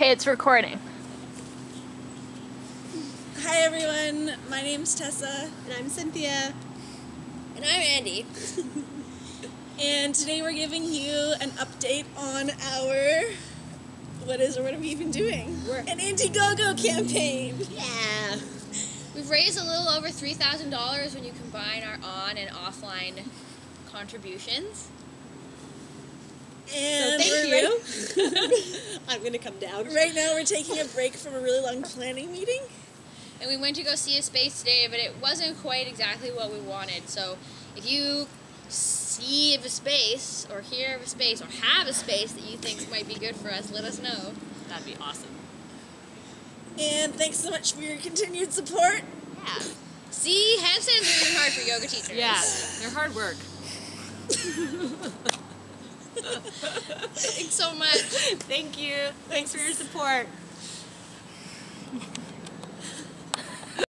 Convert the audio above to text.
Okay, it's recording. Hi everyone, my name's Tessa, And I'm Cynthia. And I'm Andy. and today we're giving you an update on our what is or what are we even doing? We're- an Indiegogo campaign. Yeah. We've raised a little over $3,000 when you combine our on and offline contributions. And Thank we're you. Right, I'm gonna come down. right now we're taking a break from a really long planning meeting. And we went to go see a space today, but it wasn't quite exactly what we wanted. So if you see of a space, or hear of a space, or have a space that you think might be good for us, let us know. That'd be awesome. And thanks so much for your continued support. Yeah. See, handstands are even hard for yoga teachers. Yeah, they're hard work. Thanks so much. Thank you. Thanks for your support.